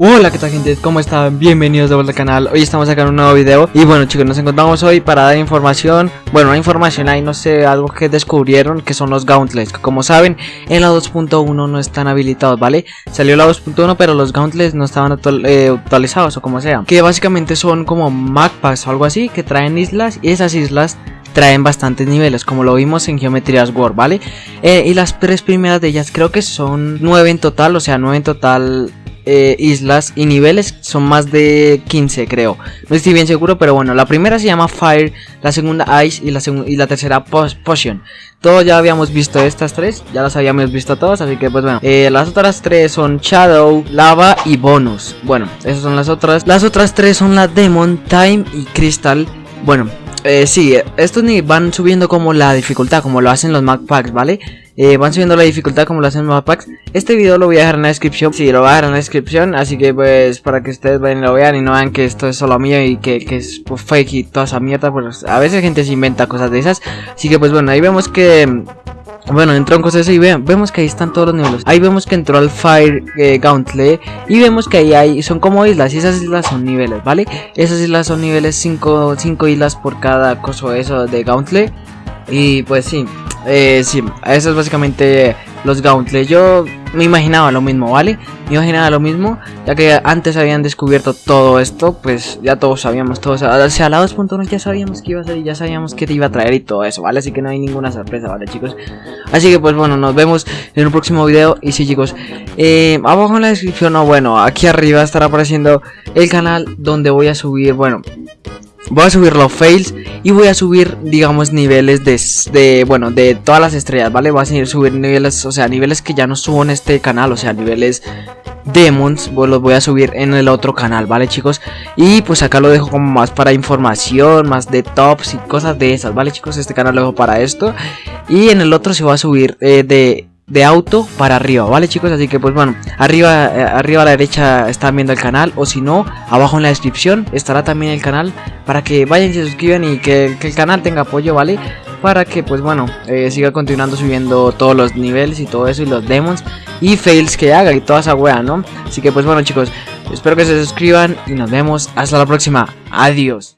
Hola qué tal gente, ¿cómo están? Bienvenidos de vuelta al canal, hoy estamos acá en un nuevo video. Y bueno chicos, nos encontramos hoy para dar información. Bueno, una información ahí, no sé, algo que descubrieron Que son los gauntlets, que como saben En la 2.1 no están habilitados, ¿vale? Salió la 2.1 pero los gauntlets no estaban eh, actualizados o como sea. Que básicamente son como MacPacks o algo así Que traen islas. Y esas islas traen bastantes niveles, como lo vimos en Geometrías War, ¿vale? Eh, y las tres primeras de ellas creo que son nueve en total, o sea, nueve en total eh, islas y niveles son más de 15 creo. No estoy bien seguro pero bueno La primera se llama Fire, la segunda Ice y la, y la tercera Potion. Todos ya habíamos visto estas tres Ya las habíamos visto todas así que pues bueno. Eh, Las otras tres son Shadow, Lava y Bonus. Bueno, esas son las otras. Las otras tres son la Demon, Time y Crystal. Bueno, eh, sí, estos ni van subiendo como la dificultad, como lo hacen los Mac Packs, ¿vale? Eh, van subiendo la dificultad como lo hacen los Packs. Este video lo voy a dejar en la descripción, sí, lo voy a dejar en la descripción, así que pues para que ustedes vayan lo vean y no vean que esto es solo mío y que, que es pues, fake y toda esa mierda, pues a veces gente se inventa cosas de esas. Así que pues bueno, ahí vemos que bueno, entró en cosas y vemos que ahí están todos los niveles. Ahí vemos que entró al Fire eh, Gauntlet y vemos que ahí hay, son como islas y esas islas son niveles, ¿vale? Esas islas son niveles 5 islas por cada coso eso de Gauntlet. Y pues sí, eh, sí, eso es básicamente los Gauntlets. Yo me imaginaba lo mismo, ¿vale? Me imaginaba lo mismo, ya que antes habían descubierto todo esto, pues ya todos sabíamos, todos, o sea, la 2.1 ya sabíamos que iba a salir, ya sabíamos que te iba a traer y todo eso, ¿vale? Así que no hay ninguna sorpresa, ¿vale, chicos? Así que pues bueno, nos vemos en un próximo video, y sí, chicos, eh, abajo en la descripción, o bueno, aquí arriba estará apareciendo el canal donde voy a subir, bueno, Voy a subir los fails y voy a subir, digamos, niveles de, bueno, de todas las estrellas, ¿vale? Voy a subir niveles, o sea, niveles que ya no subo en este canal, o sea, niveles demons, pues los voy a subir en el otro canal, ¿vale, chicos? Y pues acá lo dejo como más para información, más de tops y cosas de esas, ¿vale, chicos? Este canal lo dejo para esto. Y en el otro se va a subir eh, de de auto para arriba, ¿vale chicos? Así que pues bueno, arriba, eh, arriba a la derecha están viendo el canal o si no, abajo en la descripción estará también el canal para que vayan y se suscriban y que, el canal tenga apoyo, ¿vale? Para que pues bueno, eh, siga continuando subiendo todos los niveles y todo eso y los demons y fails que haga y toda esa wea, ¿no? Así que pues bueno chicos, espero que se suscriban y nos vemos hasta la próxima. Adiós.